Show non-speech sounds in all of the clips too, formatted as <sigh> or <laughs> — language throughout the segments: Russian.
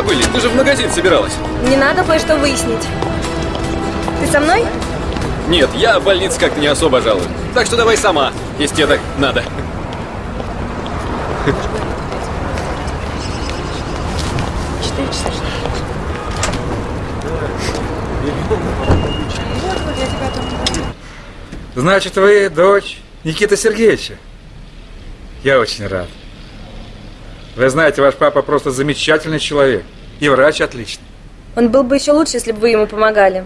забыли? Ты же в магазин собиралась. Мне надо кое-что выяснить. Ты со мной? Нет, я в больнице как-то не особо жалую. Так что давай сама, если тебе так надо. Значит, вы дочь Никиты Сергеевича? Я очень рад. Вы знаете, ваш папа просто замечательный человек. И врач отличный. Он был бы еще лучше, если бы вы ему помогали.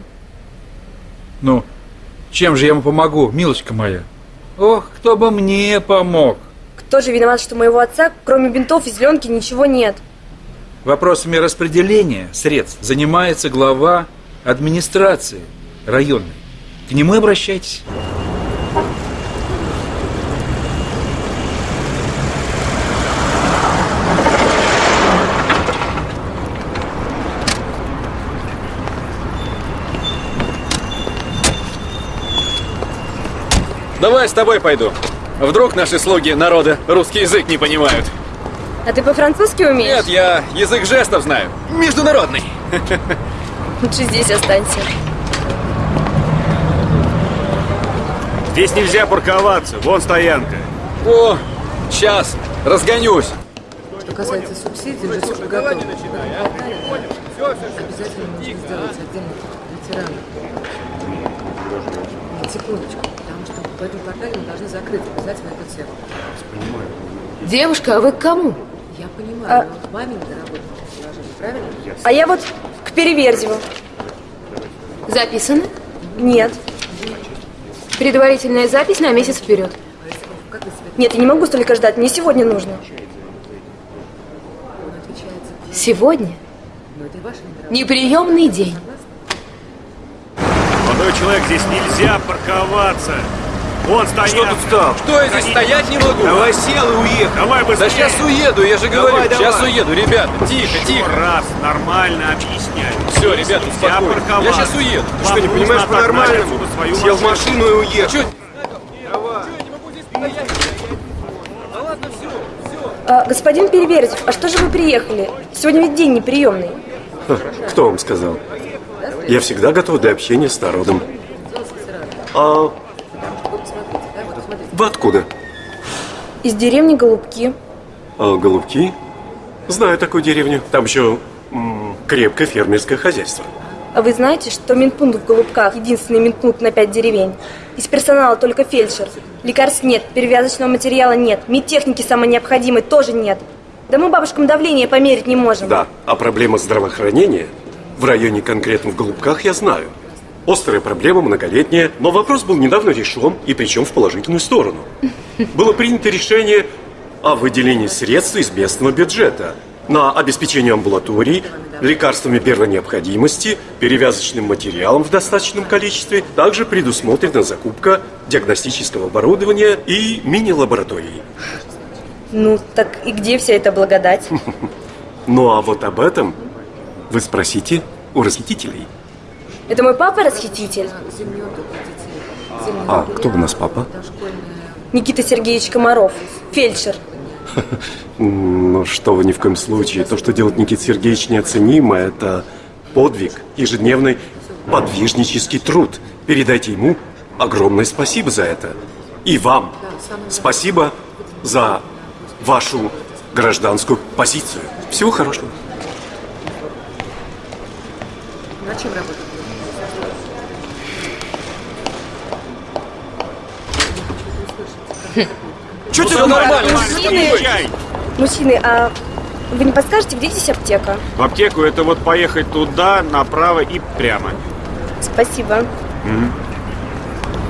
Ну, чем же я ему помогу, милочка моя? Ох, кто бы мне помог. Кто же виноват, что моего отца, кроме бинтов и зеленки, ничего нет? Вопросами распределения средств занимается глава администрации районной. К нему обращайтесь. Давай с тобой пойду. Вдруг наши слуги народа русский язык не понимают. А ты по-французски умеешь? Нет, я язык жестов знаю. Международный. Лучше здесь останься. Здесь нельзя парковаться, вон стоянка. О, сейчас, разгонюсь. Что касается субсидий, уже все готово. Обязательно нужно сделать отдельный ветеранов. Нет, секундочку, в квартале мы должны закрыть обязательно эту тему. Девушка, а вы к кому? Я понимаю, А- но к маме надо работать предложение, правильно? А я вот к Переверзеву. Записано? Нет. Предварительная запись на месяц вперед. Себе Нет, я не могу столько ждать. Мне сегодня нужно. он отвечает за Сегодня неприемный день. Молодой человек, здесь нельзя парковаться. Вон стоянка. Что тут стал? Что я здесь стоять не могу? Давай сел и уехал. Давай Да быстрее. сейчас уеду, я же Давай, говорю. давай. Сейчас уеду, ребята. Тихо, Еще тихо. раз нормально объясняю. Все, ребята, успокойтесь. парковаться. Я сейчас уеду. Вам Что, не понимаешь по-нормальному? Сел в машину. и уехал. Чё? А, господин Переверзев, а что же вы приехали? Сегодня ведь день неприемный. Кто вам сказал? Я всегда готов для общения с народом. А вы откуда? Из деревни Голубки. А, Голубки? Знаю такую деревню. Там еще крепкое фермерское хозяйство. А вы знаете, что Минпункт в Голубках единственный Минпункт на пять деревень? Из персонала только фельдшер. Лекарств нет, перевязочного материала нет, медтехники самой необходимой тоже нет. Да мы бабушкам давление померить не можем. Да, а проблема здравоохранения в районе конкретно в Голубках я знаю. Острая проблема, многолетняя, но вопрос был недавно решен, и причем в положительную сторону. Было принято решение о выделении средств из местного бюджета на обеспечение амбулаторий, лекарствами первой необходимости, перевязочным материалом в достаточном количестве. Также предусмотрена закупка диагностического оборудования и мини-лабораторий. Ну, так и где вся эта благодать? <laughs> Ну а вот об этом вы спросите у расхитителей. Это мой папа расхититель? А кто у нас папа? Никита Сергеевич Комаров, фельдшер. <laughs> Ну что вы, ни в коем случае. То, что делает Никита Сергеевич неоценимо, это подвиг, ежедневный подвижнический труд. Передайте ему огромное спасибо за это. И вам спасибо за вашу гражданскую позицию. Всего хорошего. На чем работать? Че тебе нормально? Подъезжай. Мужчины, а вы не подскажете, где здесь аптека? В аптеку это вот поехать туда, направо и прямо. Спасибо.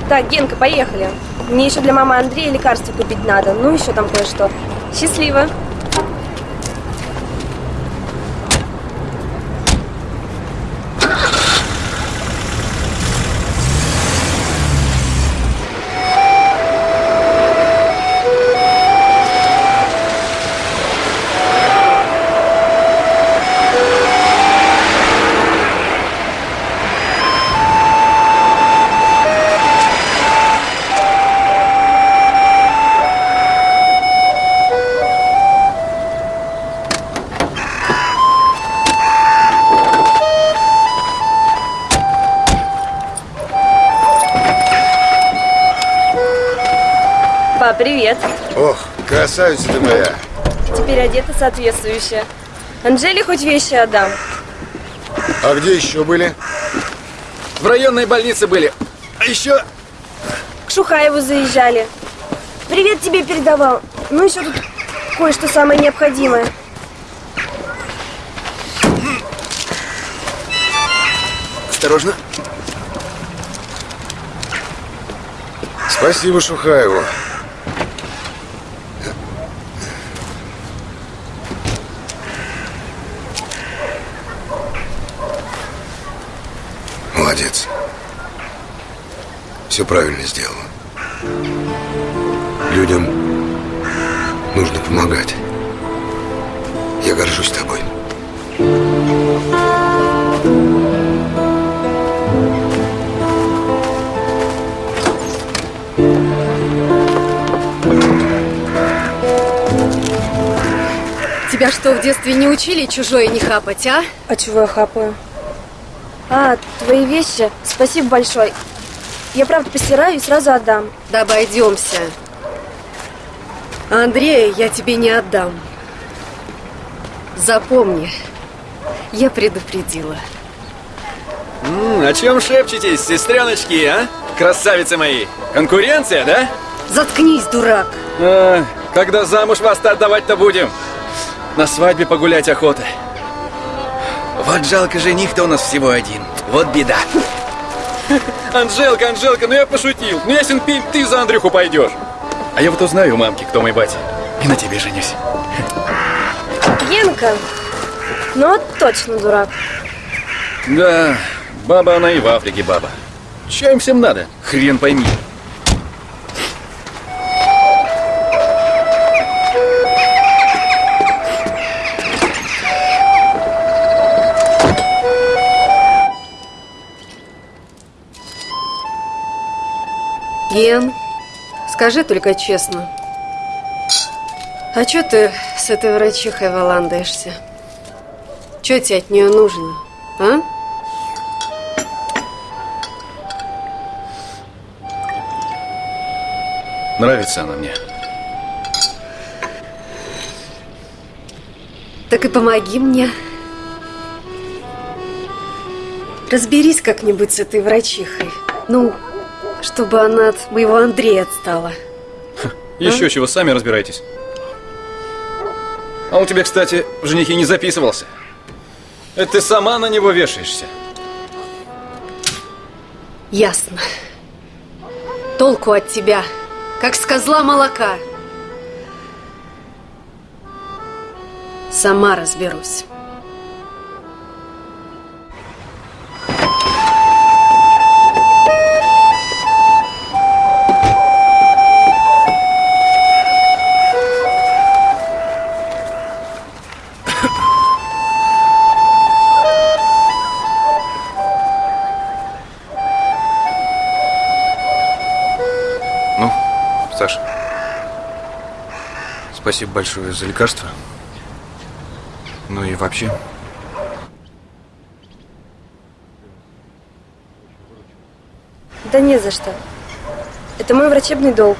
Так, Генка, поехали. Мне еще для мамы Андрея лекарства купить надо. Ну, еще там кое-что. Счастливо. Привет. Ох, красавица ты моя. Теперь одета соответствующе. Анжеле хоть вещи отдам. А где еще были? В районной больнице были. А еще... К Шухаеву заезжали. Привет тебе передавал. Ну, еще тут кое-что самое необходимое. Осторожно. Спасибо Шухаеву. Молодец. Все правильно сделала. Людям нужно помогать. Я горжусь тобой. Тебя что, в детстве не учили чужое не хапать, а? А чего я хапаю? А, твои вещи? Спасибо большое. Я правда постираю и сразу отдам. Да обойдемся. А Андрея я тебе не отдам. Запомни, я предупредила. М, о чем шепчетесь, сестреночки, а? Красавицы мои. Конкуренция, да? Заткнись, дурак! А, когда замуж вас-то отдавать-то будем? На свадьбе погулять охота. Вот жалко, жених-то у нас всего один. Вот беда. Анжелка, Анжелка, ну я пошутил. Ну ясен пень, ты за Андрюху пойдешь. А я вот узнаю у мамки, кто мой батя. И на тебе женюсь. Генка, ну вот точно дурак. Да, баба она и в Африке баба. Че им всем надо? Хрен пойми. Ген, скажи только честно. А чё ты с этой врачихой валандаешься? Чё тебе от нее нужно, а? Нравится она мне. Так и помоги мне. Разберись как-нибудь с этой врачихой. Ну, чтобы она от моего Андрея отстала. Еще чего, сами разбирайтесь. А он тебе, кстати, в женихи не записывался. Это ты сама на него вешаешься. Ясно. Толку от тебя, как с козла молока. Сама разберусь. Саша, спасибо большое за лекарство. Ну и вообще. Да не за что. Это мой врачебный долг.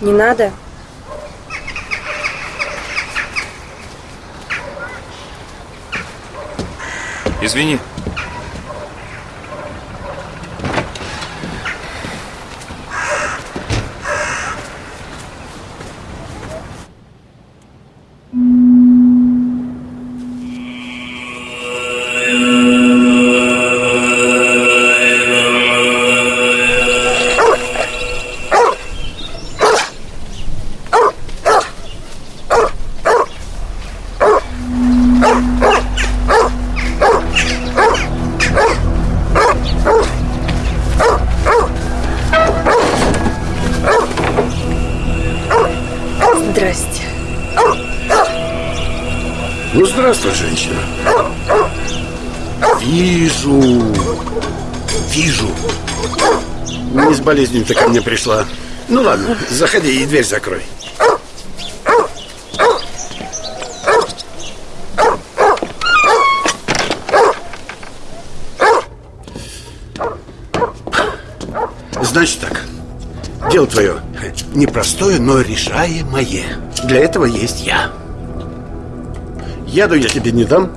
Не надо. Извини. ты ко мне пришла? Ну ладно, заходи и дверь закрой. Значит так, дело твое непростое, но решаемое. Для этого есть я. Яду я тебе не дам,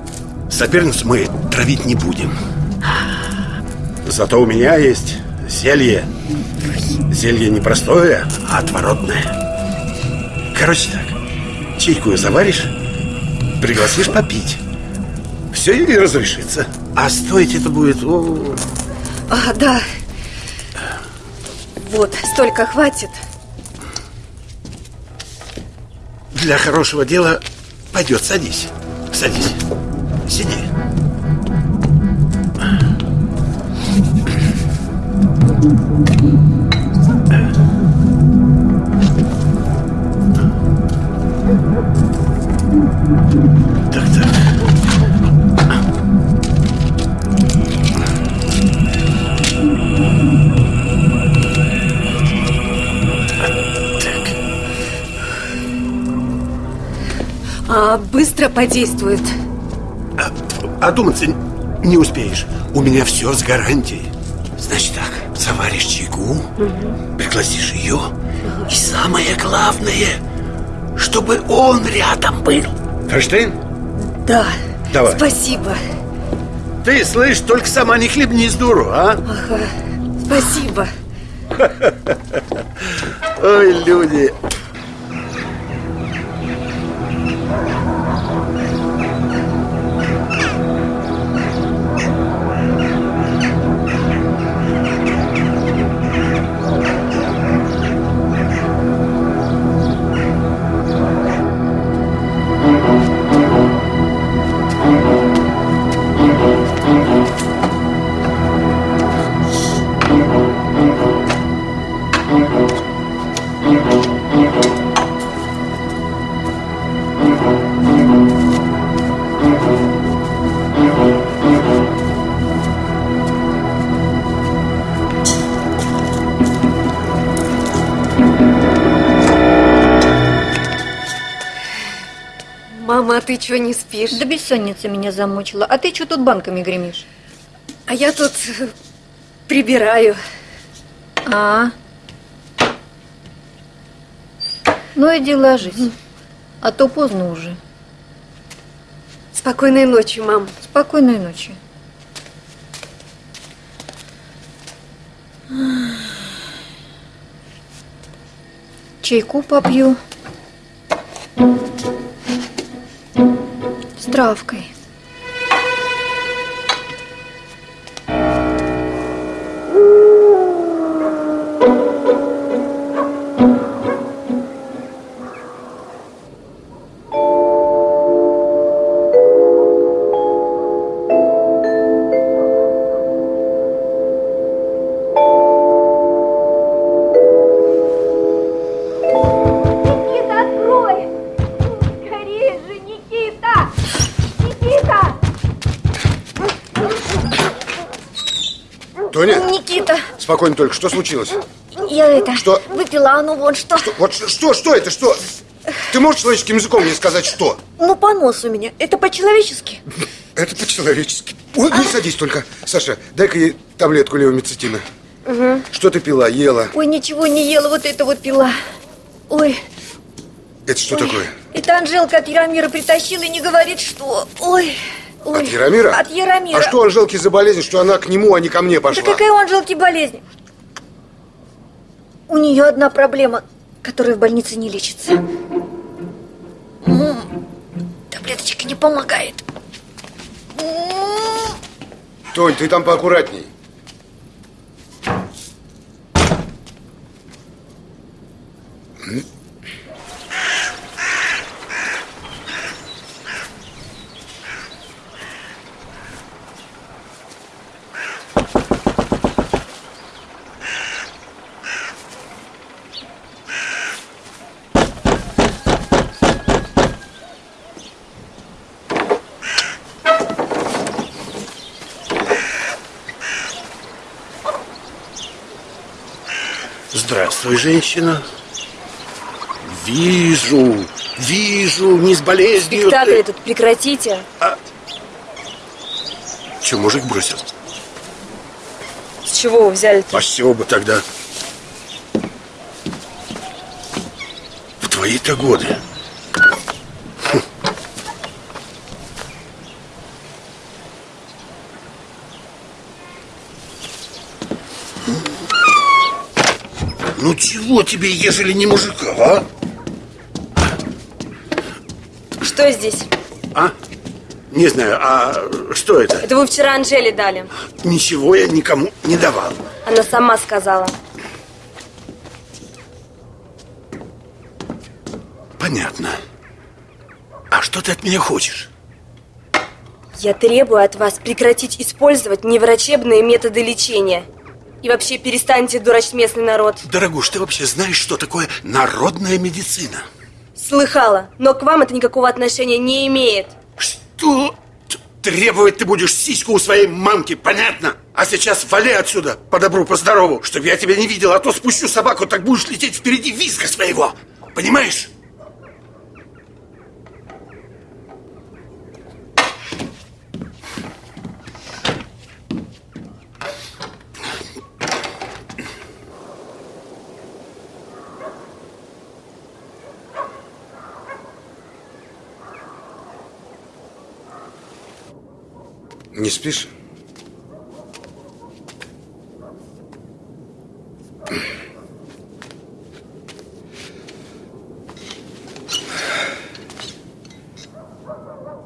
соперниц мы травить не будем. Зато у меня есть зелье Зелье не простое, а отворотное. Короче так, чайку заваришь, пригласишь попить. Все и разрешится. А стоить это будет... о, А, да. Вот, столько хватит. Для хорошего дела пойдет, садись. Садись. Подействует. А Одуматься не успеешь. У меня все с гарантией. Значит так, заваришь чайку, пригласишь ее, и самое главное, чтобы он рядом был. Ферштейн, Да. Давай. Спасибо. ты слышь, только сама не хлебни с дуру, а? Ага. Спасибо. <laughs> Ой, люди. Ты что, не спишь? Да бессонница меня замучила. А ты что тут банками гремишь? А я тут прибираю. А? Ну иди ложись. А то поздно уже. Спокойной ночи, мам. Спокойной ночи. Чайку попью. Травкой. Спокойно только, что случилось? я это... Что? Выпила, а ну вот что. Вот ш- что, что это, что? Ты можешь человеческим языком мне сказать, что? Ну, понос у меня. Это по-человечески. Это по-человечески. Ой, не садись только. Саша, дай-ка ей таблетку левомицетина. Что ты пила, ела? Ой, ничего не ела, вот это вот пила. Ой, Это что такое? это Анжелка от Яромира притащила и не говорит, что... Ой, ой. От Яромира? От Яромира. А что Анжелке за болезнь, что она к нему, а не ко мне Да пошла? какая у Анжелки болезнь? У нее одна проблема, которая в больнице не лечится. М, Таблеточка не помогает. М, Тонь, ты там поаккуратней. Здравствуй, женщина. Вижу, вижу, не с болезнью. Спектакль ты... тут прекратите. А... Че, мужик бросил? С чего вы взяли-то? А с чего бы тогда? В твои-то годы Чего тебе, ежели не мужика, а? Что здесь? А? Не знаю, а что это? Это вы вчера Анжеле дали. Ничего я никому не давал. Она сама сказала. Понятно. А что ты от меня хочешь? Я требую от вас прекратить использовать неврачебные методы лечения. И вообще перестаньте дурачить местный народ. Дорогуш, ты вообще знаешь, что такое народная медицина? Слыхала, но к вам это никакого отношения не имеет. Что? Требовать ты будешь сиську у своей мамки, понятно? А сейчас вали отсюда, по добру, по здорову, чтобы я тебя не видел, а то спущу собаку, так будешь лететь впереди визга своего. Понимаешь? Не спишь?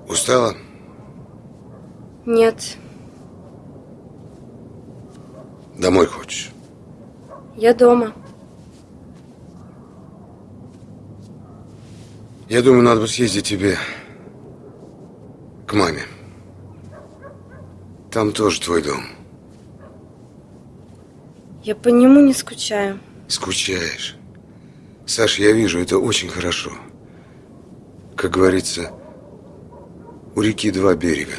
Устала? Нет, Домой хочешь? я дома. Я думаю, надо бы съездить тебе к маме. Там тоже твой дом. Я по нему не скучаю. Скучаешь. Саш, я вижу, это очень хорошо. Как говорится, у реки два берега.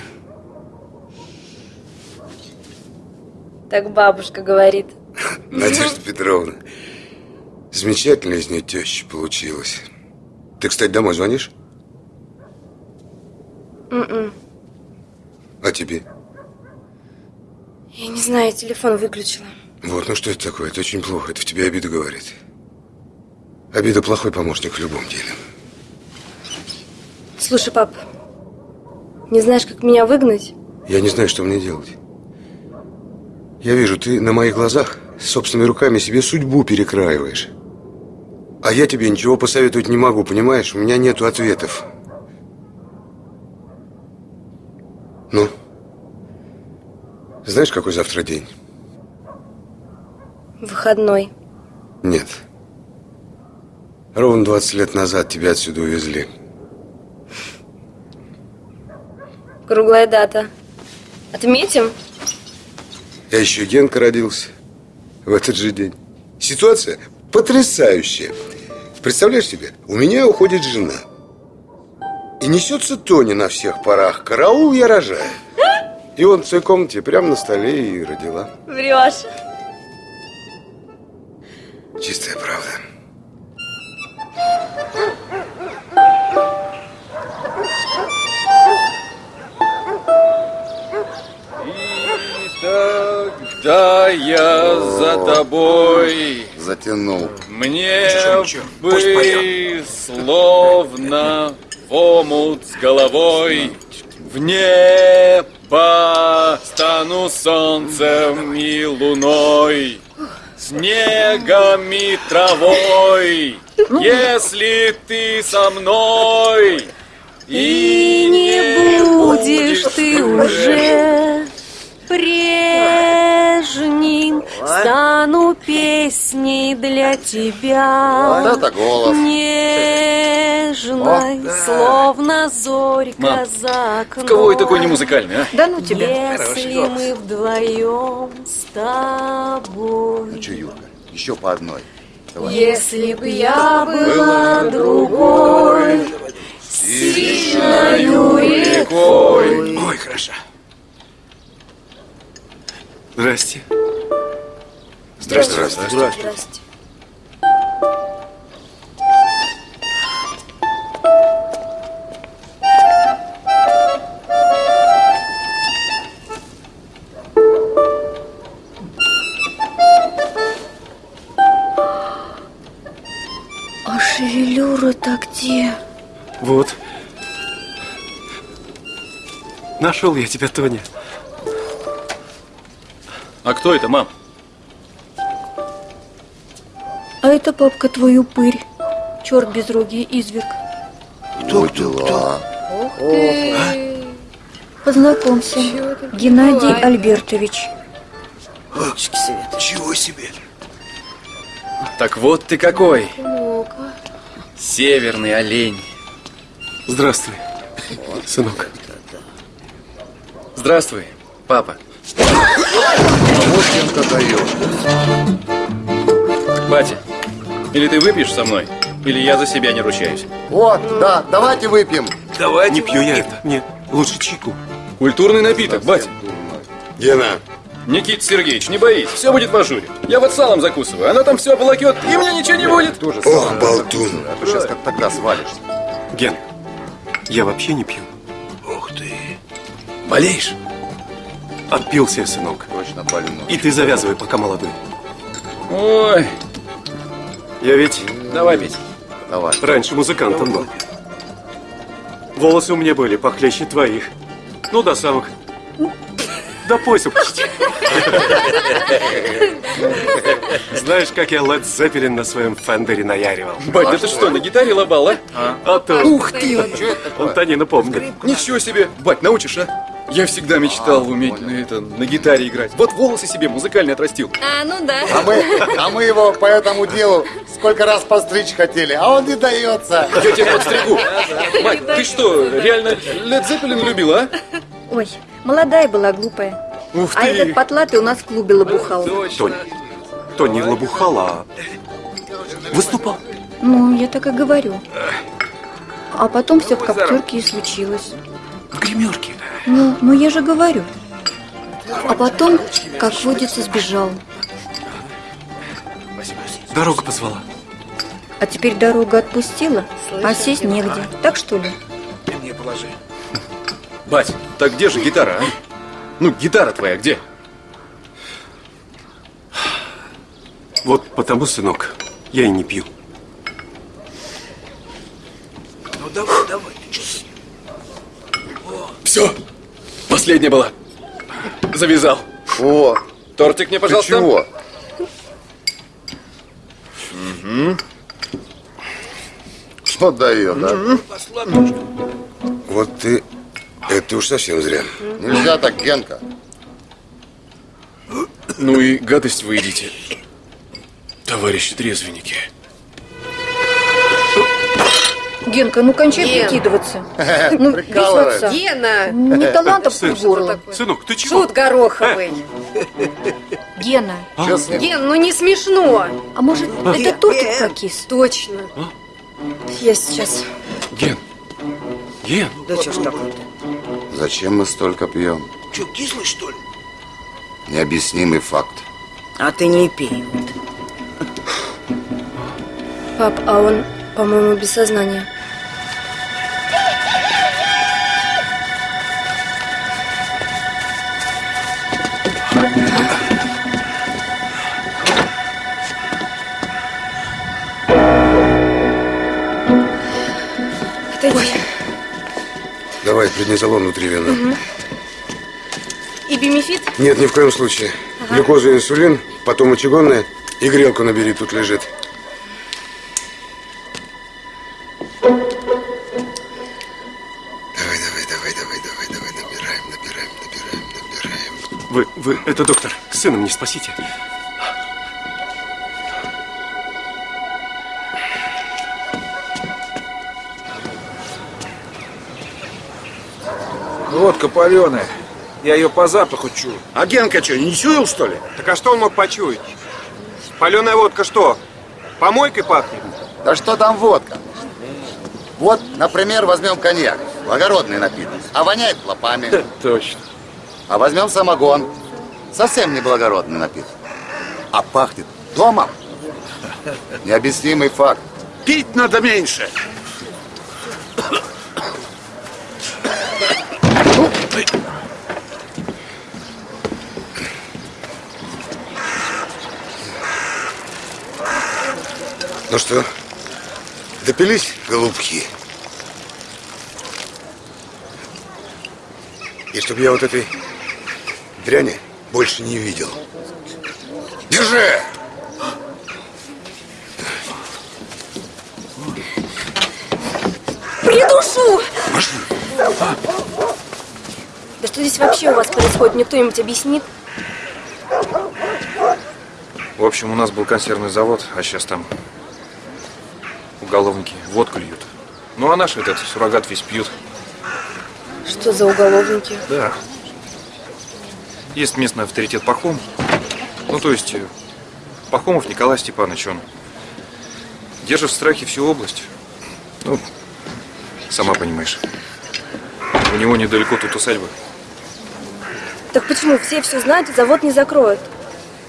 Так бабушка говорит. <laughs> Надежда Петровна. Замечательная из нее теща получилась. Ты, кстати, домой звонишь? М-м. А тебе? Я не знаю, телефон выключила. Вот, ну что это такое? Это очень плохо. Это в тебе обида говорит. Обида плохой помощник в любом деле. Слушай, пап, не знаешь, как меня выгнать? Я не знаю, что мне делать. Я вижу, ты на моих глазах собственными руками себе судьбу перекраиваешь. А я тебе ничего посоветовать не могу, понимаешь? У меня нету ответов. Ну? Знаешь, какой завтра день? Выходной. Нет. Ровно 20 лет назад тебя отсюда увезли. Круглая дата. Отметим? Я еще Генка родился в этот же день. Ситуация потрясающая. Представляешь себе, у меня уходит жена. И несется Тони на всех парах. Караул, я рожаю. И он в своей комнате прямо на столе и родила. Врешь. Чистая правда. Да я за тобой Затянул. Мне Ничего, ничего, пусть бы словно в омут с головой В небо стану солнцем и луной Снегом и травой. Если ты со мной И не будешь ты уже прежним Стану песней для тебя. Вот это голос. Нежной, словно зорька Мам, за окном кого я такой не музыкальный, а? Да ну тебя. Если мы вдвоем с тобой. Че, Юрка, еще по одной. Если б я была другой Сильною рекой. Ой, хорошо. Здрасте. Здравствуйте. Здравствуйте. Здрасте. А Шевелюра-то где? Вот. Нашел я тебя, Тоня. А кто это, мам? А это папка твой упырь. Черт безрогий изверг. Кто, кто, кто? Познакомься. Геннадий Альбертович. Чего себе? Так вот ты какой. Северный олень. Здравствуй, сынок. Здравствуй, папа. Вот Генка дает. Батя, или ты выпьешь со мной, или я за себя не ручаюсь. Вот, да, давайте выпьем. Давай. Не пью я это. Нет, лучше чайку. Культурный напиток, батя. Гена, Никита Сергеевич, не боись, все будет в ажуре. Я вот салом закусываю, она там все оболокет, и мне ничего не будет. Тоже ох, болтун. А то сейчас как тогда свалишься. Ген, я вообще не пью. Ух ты. Болеешь? Отпился я, сынок. Точно больной. И ты завязывай, пока молодой. Ой, Я ведь давай пить. Давай. раньше музыкантом был. Волосы у меня были похлеще твоих. Ну, до самых... До пояса почти. Знаешь, как я Led Zeppelin на своем фендере наяривал? Бать, да ты что, на гитаре лобал, а? А то... Ух ты! Он Танина помнит. Ничего себе! Бать, научишь, а? Я всегда мечтал уметь на, это, на гитаре играть. Вот волосы себе музыкальные отрастил. А, ну да. А мы, а мы его по этому делу сколько раз постричь хотели, а он не дается. Я тебя подстригу. Бать, ты что, реально Led Zeppelin любил, а? Ой, молодая была, глупая. Ух А этот потлатый у нас в клубе лопухал. Тони, Тони не лобухал, а выступал. Ну, я так и говорю. А потом все в коптерке и случилось. В гримерке. Ну, ну я же говорю. А потом, как водится, сбежал. Дорога позвала. А теперь дорога отпустила, а сесть негде. Так что ли? Бать, так где же гитара, а? Ну, гитара твоя где? Вот потому, сынок, я и не пью. Все, последняя была. Завязал. О, Тортик мне, ты пожалуйста. чего? Что дает, а? Вот ты... Это уж совсем зря. Нельзя так, Генка. Ну и гадость вы едите, товарищи трезвенники. Генка, ну кончай Ген. прикидываться. <laughs> Ну, отца. Гена! Не талантов Сын, горло. Сынок, ты чего? Шут гороховый. <laughs> Гена, Что с ним? Ген, ну не смешно. а может, это тортик прокис? Точно. Я сейчас. Ген, Ген, Зачем мы столько пьем? Че, кислый, что ли? Необъяснимый факт. А ты не пей. Пап, а он, по-моему, без сознания. Давай, преднизолон внутривенно. И бимефит? Нет, ни в коем случае. Глюкоза и инсулин, потом мочегонная и грелку набери, тут лежит. Давай, давай, давай, давай, давай, давай, набираем, набираем, набираем, набираем. вы, вы, это доктор, сына мне спасите. Водка паленая. Я ее по запаху чую. А Генка что, не чуял, что ли? Так а что он мог почуять? Паленая водка что? Помойкой пахнет? Да что там водка? Вот, например, возьмем коньяк. Благородный напиток. А воняет клопами. Точно. А возьмем самогон. Совсем не благородный напиток. А пахнет домом. Необъяснимый факт. Пить надо меньше. Ну что, Допились, голубки. И чтобы я вот этой дряни больше не видел. Держи! Придушу! Да что здесь вообще у вас происходит? Мне кто-нибудь объяснит? В общем, у нас был консервный завод, а сейчас там уголовники водку льют. Ну, а наш этот суррогат весь пьют. Что за уголовники? Да. Есть местный авторитет Пахом. Ну, то есть, э, Пахомов Николай Степанович, он держит в страхе всю область. Ну, сама понимаешь. У него недалеко тут усадьба. Так почему все все знают завод не закроют?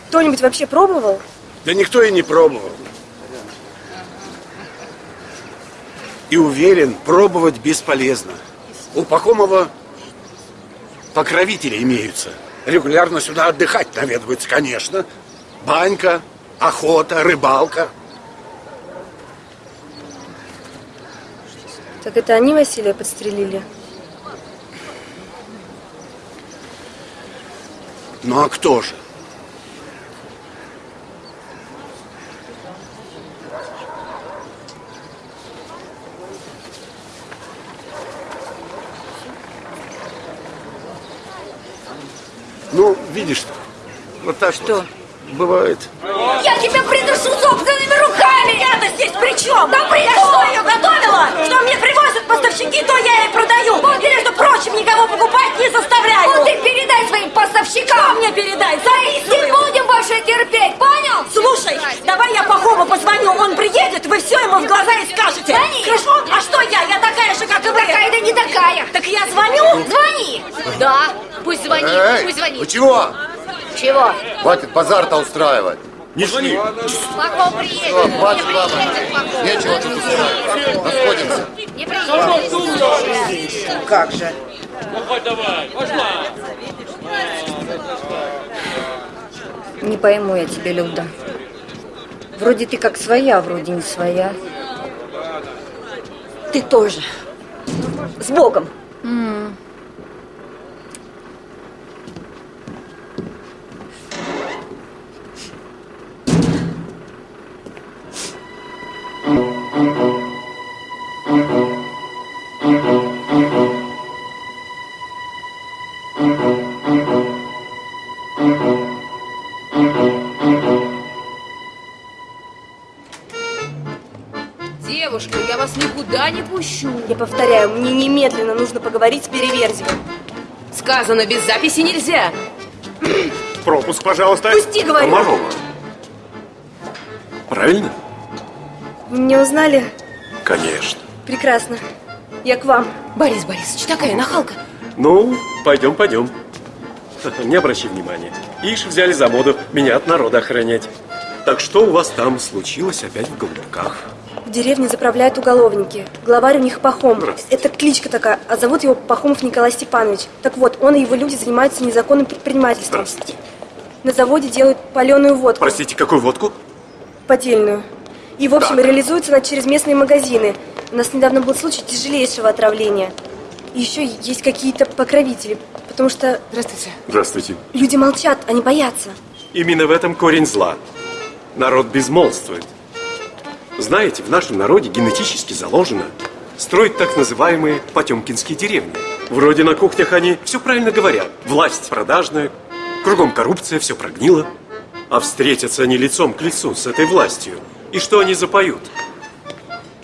Кто-нибудь вообще пробовал? Да никто и не пробовал. И уверен, пробовать бесполезно. У Пахомова покровители имеются. Регулярно сюда отдыхать наведываются, конечно. Банька, охота, рыбалка. Так это они Василия подстрелили? Ну а кто же? Ну, видишь, вот так Что? вот бывает. Я тебя придушу собственными руками! Я-то здесь при чем? Да при Я что, ее готовила? Что мне поставщики, то я и продаю. Вот. И, между прочим, никого покупать не заставляю. Вот ты передай своим поставщикам. Что мне передай? Зависимым. Не будем больше терпеть, понял? Слушай, давай я Пахому позвоню, он приедет, вы все ему в глаза и скажете. Звони. Хорошо? А что я? Я такая же, как и вы. Такая да не такая. Так я звоню? Звони. Да, пусть звонит, Эй, пусть звонит. вы чего? Чего? Хватит базар-то устраивать. Не шли. Пахом приедет. Все, хватит, баба. Нечего тут устраивать. Расходимся. Не приедет. Как же? Не пойму я тебя, Люда. Вроде ты как своя, вроде не своя. Ты тоже. С Богом. Никуда не пущу. Я повторяю, мне немедленно нужно поговорить с Переверзевым. Сказано, без записи нельзя. Пропуск, пожалуйста. Пусти, говорю. Комарова. Правильно? Вы меня узнали? Конечно. Прекрасно. Я к вам. Борис Борисович, такая нахалка. Ну, пойдем, пойдем. Не обращай внимания. Ишь, взяли за моду меня от народа охранять. Так что у вас там случилось опять в Голубках? В деревне заправляют уголовники. Главарь у них Пахом. Это кличка такая, а зовут его Пахомов Николай Степанович. Так вот, он и его люди занимаются незаконным предпринимательством. Здравствуйте. На заводе делают паленую водку. Простите, какую водку? Поддельную. И, в общем, Так. реализуется она через местные магазины. У нас недавно был случай тяжелейшего отравления. И еще есть какие-то покровители, потому что Здравствуйте. Здравствуйте. люди молчат, они боятся. Именно в этом корень зла. Народ безмолвствует. Знаете, в нашем народе генетически заложено строить так называемые потемкинские деревни. Вроде на кухнях они все правильно говорят. Власть продажная, кругом коррупция, все прогнило. А встретятся они лицом к лицу с этой властью. И что они запоют?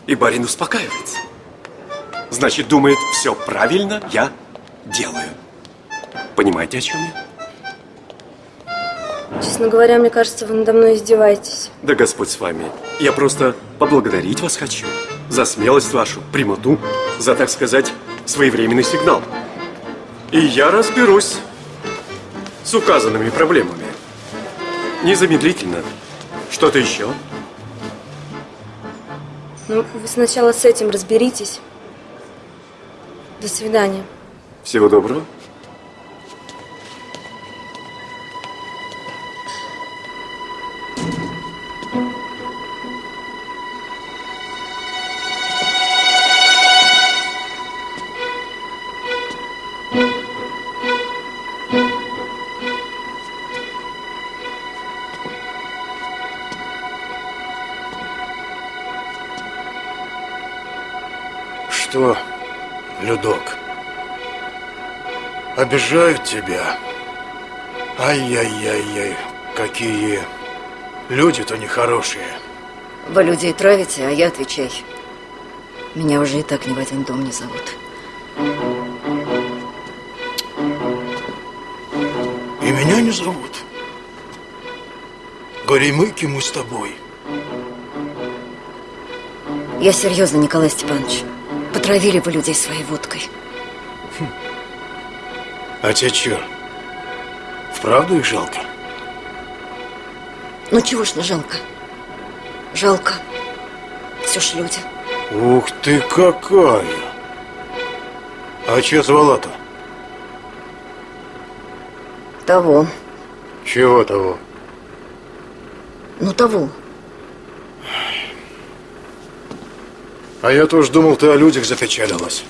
И барин успокаивается. Значит, думает, все правильно я делаю. Понимаете, о чем я? Честно говоря, мне кажется, вы надо мной издеваетесь. Да Господь с вами. Я просто поблагодарить вас хочу за смелость вашу, прямоту, за, так сказать, своевременный сигнал. И я разберусь с указанными проблемами. Незамедлительно. Что-то еще? Ну, вы сначала с этим разберитесь. До свидания. Всего доброго. Людок, обижают тебя. Ай-яй-яй-яй, какие люди-то нехорошие. Вы людей травите, а я отвечай. Меня уже и так ни в один дом не зовут. И меня не зовут. Горемыки мы с тобой. Я серьезно, Николай Степанович. Потравили вы людей своей водкой. А тебе чё? Вправду их жалко? Ну чего ж не жалко? Жалко. Все ж люди. Ух ты какая! А че звала-то? Того. Чего того? Ну того. А я тоже думал, ты о людях запечалилась.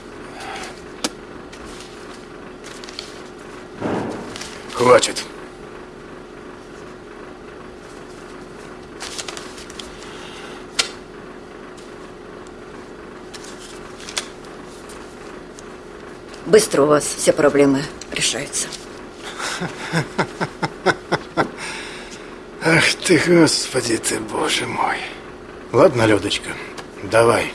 Хватит. Быстро у вас все проблемы решаются. Ах ты, господи ты, боже мой. Ладно, Людочка, давай.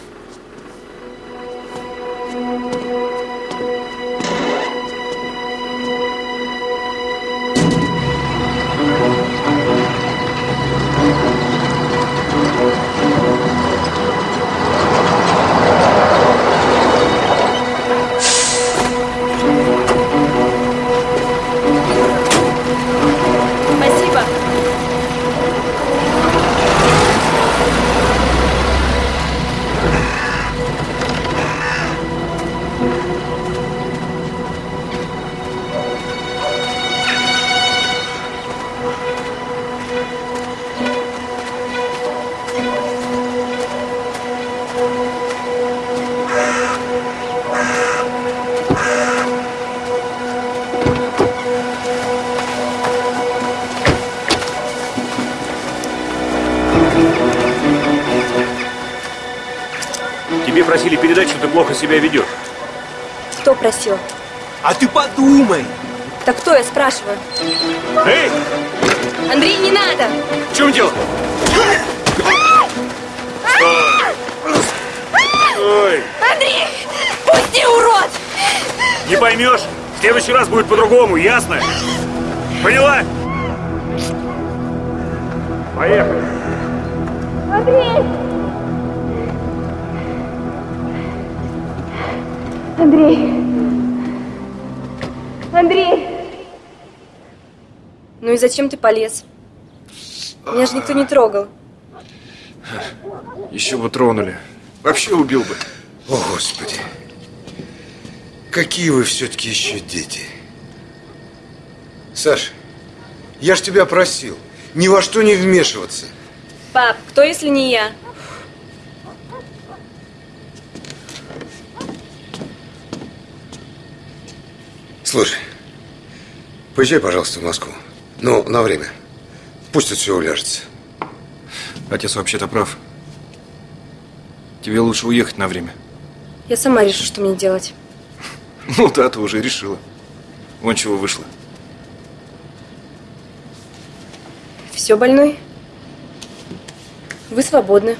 Себя ведешь. Кто просил? А ты подумай! Так кто, я спрашиваю? Эй! Андрей, не надо! В чем дело? Ой, Андрей! Пусти, урод! не поймешь. В следующий раз будет по-другому, ясно? Поняла? Поехали. Андрей! Андрей! Андрей! Ну и зачем ты полез? Меня же никто не трогал. Еще бы тронули. Вообще убил бы. О, Господи. Какие вы все-таки еще дети. Саш, я ж тебя просил ни во что не вмешиваться. Пап, кто, если не я? Слушай, поезжай, пожалуйста, в Москву. Ну, на время. Пусть тут все уляжется. Отец вообще-то прав. Тебе лучше уехать на время. Я сама решу, что мне делать. <laughs> Ну да, ты уже решила. Вон чего вышло. Все, больной? Вы свободны.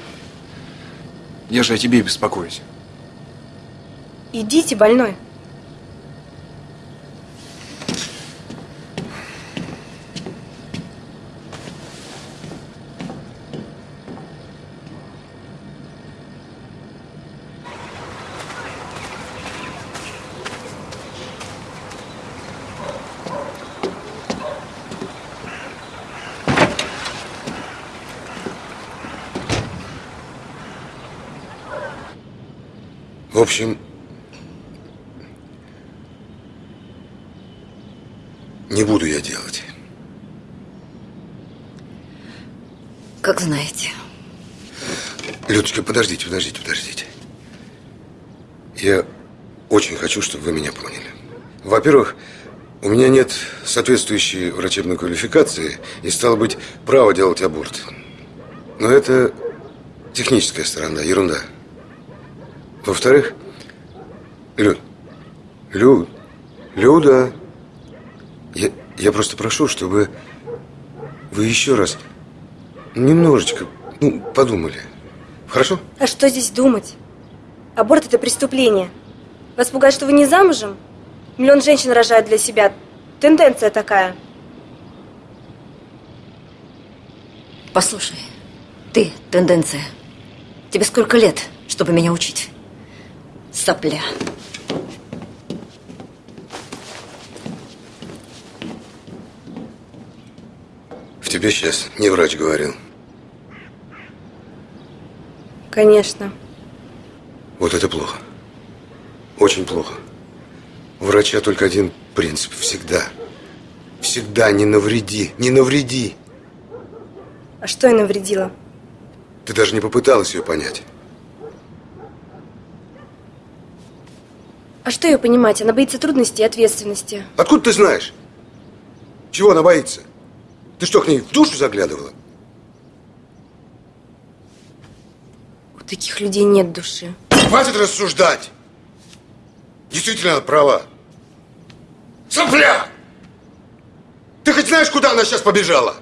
Я же о тебе беспокоюсь. Идите, больной. Общем, не буду я делать. Как знаете. Людочка, подождите, подождите, подождите. Я очень хочу, чтобы вы меня поняли. Во-первых, у меня нет соответствующей врачебной квалификации и, стало быть, права делать аборт. Но это техническая сторона, ерунда. Во-вторых, Люд, Люд, Люда, я, я просто прошу, чтобы вы еще раз немножечко ну, подумали. Хорошо? А что здесь думать? Аборт – это преступление. Вас пугает, что вы не замужем? Миллион женщин рожают для себя. Тенденция такая. Послушай, ты, тенденция. Тебе сколько лет, чтобы меня учить? Сопля. Тебе сейчас не врач говорил. Конечно. Вот это плохо. Очень плохо. У врача только один принцип. Всегда. Всегда не навреди. Не навреди. А что я навредила? Ты даже не попыталась ее понять. А что ее понимать? Она боится трудностей и ответственности. Откуда ты знаешь? Чего она боится? Ты что, к ней в душу заглядывала? У таких людей нет души. Хватит рассуждать! Действительно, она права. Сопля! Ты хоть знаешь, куда она сейчас побежала?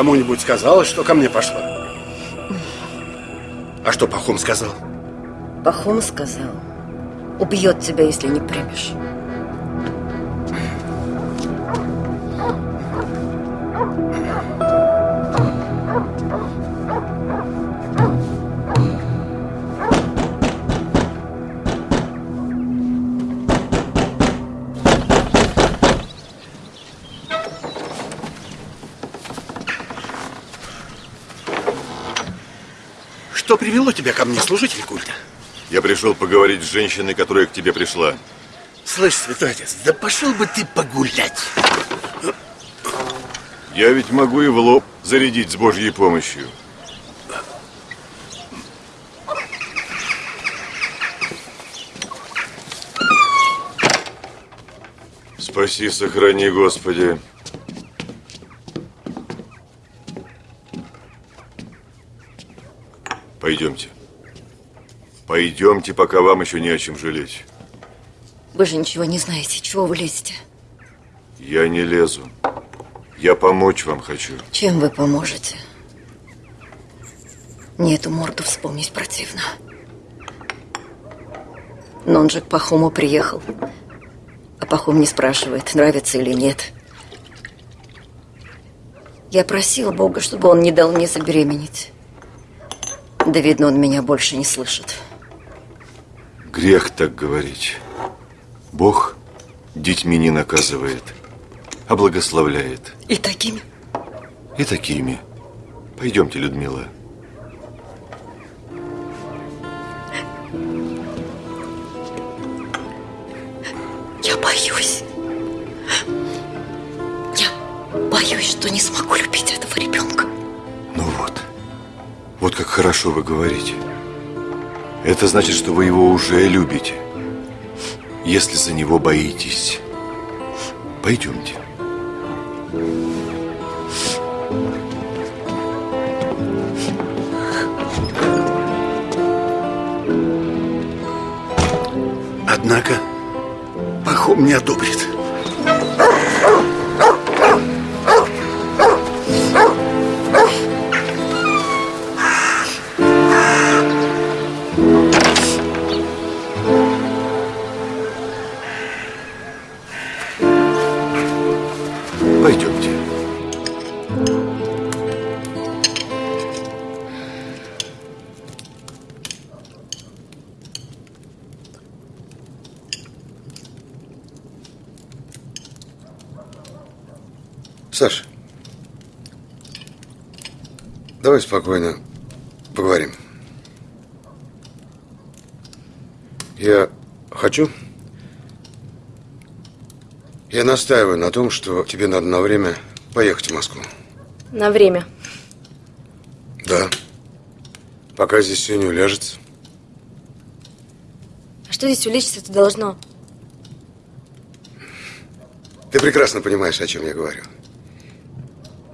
Кому-нибудь сказала, что ко мне пошла? А что Пахом сказал? Пахом сказал, убьет тебя, если не примешь. Тебя ко мне, служитель культа? Я пришел поговорить с женщиной, которая к тебе пришла. Слышь, святой отец, да пошел бы ты погулять. Я ведь могу и в лоб зарядить с Божьей помощью. Спаси, сохрани, Господи. Пойдемте. Пойдемте, пока вам еще не о чем жалеть. Вы же ничего не знаете. Чего вы лезете? Я не лезу. Я помочь вам хочу. Чем вы поможете? Мне эту морду вспомнить противно. Но он же к Пахому приехал. А Пахом не спрашивает, нравится или нет. Я просила Бога, чтобы он не дал мне забеременеть. Да, видно, он меня больше не слышит. Грех так говорить. Бог детьми не наказывает, а благословляет. И такими? И такими. Пойдемте, Людмила. Я боюсь. Я боюсь, что не смогу любить этого ребенка. Ну вот. Вот как хорошо вы говорите. Это значит, что вы его уже любите. Если за него боитесь. Пойдемте. Однако Пахом не одобрит. Давай спокойно поговорим. Я хочу... Я настаиваю на том, что тебе надо на время поехать в Москву. На время. Да. Пока здесь все не уляжется. А что здесь улечься-то должно? Ты прекрасно понимаешь, о чем я говорю.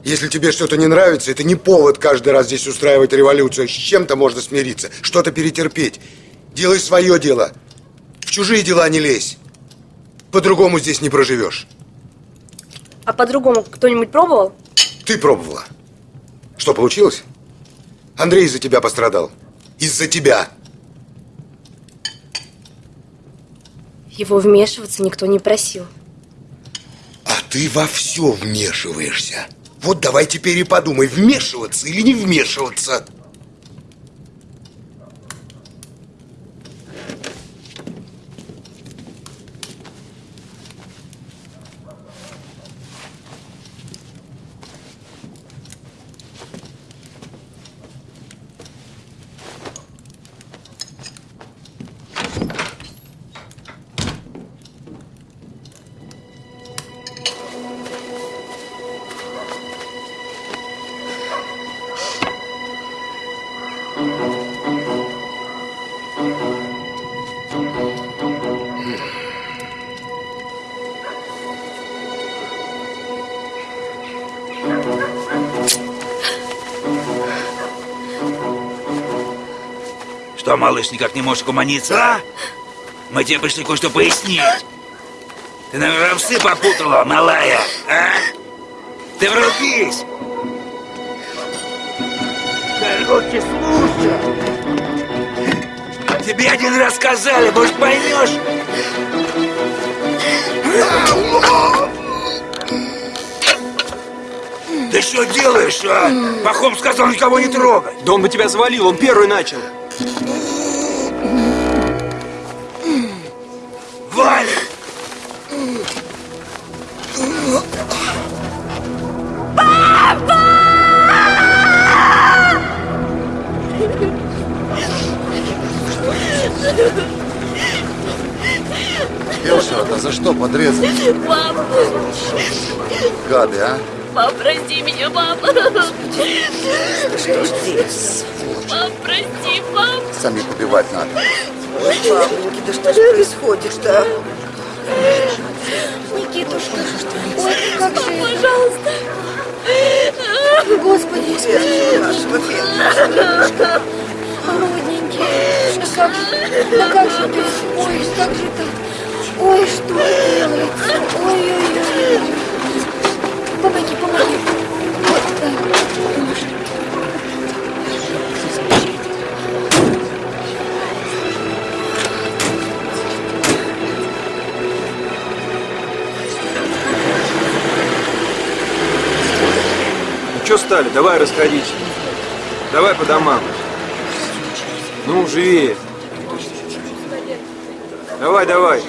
Если тебе что-то не нравится, это не повод каждый раз здесь устраивать революцию. С чем-то можно смириться, что-то перетерпеть. Делай свое дело. В чужие дела не лезь. По-другому здесь не проживешь. А по-другому кто-нибудь пробовал? Ты пробовала. Что, получилось? Андрей из-за тебя пострадал. Из-за тебя. Его вмешиваться никто не просил. А ты во все вмешиваешься. Вот давай теперь и подумай, вмешиваться или не вмешиваться. Малыш, никак не можешь угомониться, а? Мы тебе пришли кое-что пояснить. Ты, наверное, овсы попутала, малая, а? Ты врубись! Короче, слушай. Тебе один раз сказали, может, поймешь? Ты что делаешь, а? Пахом сказал никого не трогать. Да он бы тебя завалил, он первый начал. Валя! Фельдшера-то за что подрезали? Папа! Гады, а? Пап, прости меня, папа! Что ж здесь? Пап, прости, пап! Самих убивать надо. Ой, бабушки, да что же происходит-то? Никитушка, ой, как же пожалуйста! Господи, спаси нашего Федора. Родненький, да как же, да как же ты, ой, как же ты, ой, что делается, ой-ой-ой. Помоги, помоги. Вот так. Что стали? Давай расходись. Давай по домам. Ну, живее. Давай, давай.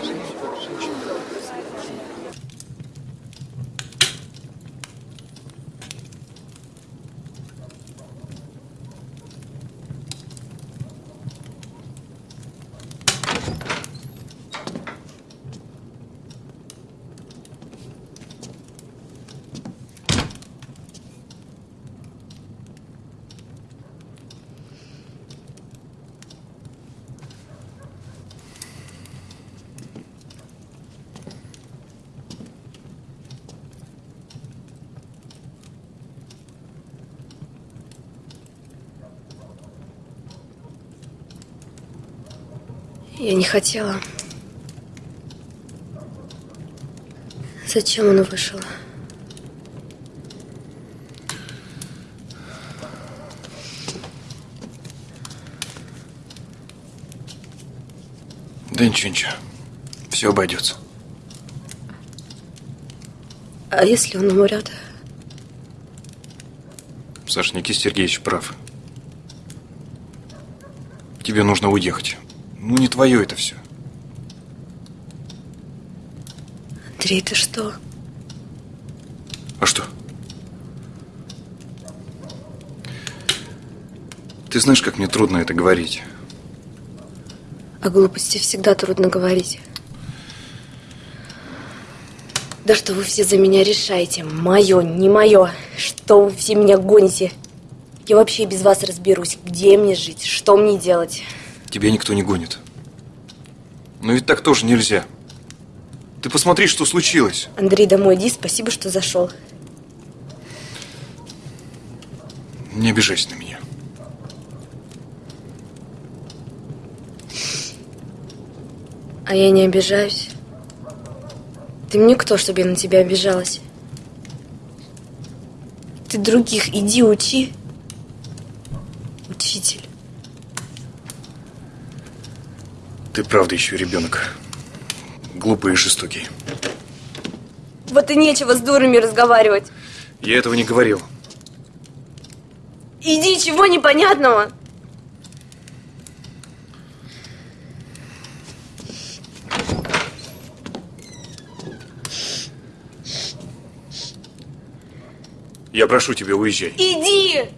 Я не хотела. Зачем он вышел? Да ничего, ничего. Все обойдется. А если он умрет? Саша, Никита Сергеевич прав. Тебе нужно уехать. Ну, не твое это все. Андрей, ты что? А что? Ты знаешь, как мне трудно это говорить. О глупости всегда трудно говорить. Да что вы все за меня решаете? Мое, не мое. Что вы все меня гоните? Я вообще без вас разберусь. Где мне жить? Что мне делать? Тебя никто не гонит. Но ведь так тоже нельзя. Ты посмотри, что случилось. Андрей, домой иди. Спасибо, что зашел. Не обижайся на меня. А я не обижаюсь. Ты мне кто, чтобы я на тебя обижалась? Ты других иди учи. Ты правда еще ребенок. Глупый и жестокий. Вот и нечего с дурами разговаривать. Я этого не говорил. Иди, чего непонятного? Я прошу тебя, уезжай. Иди!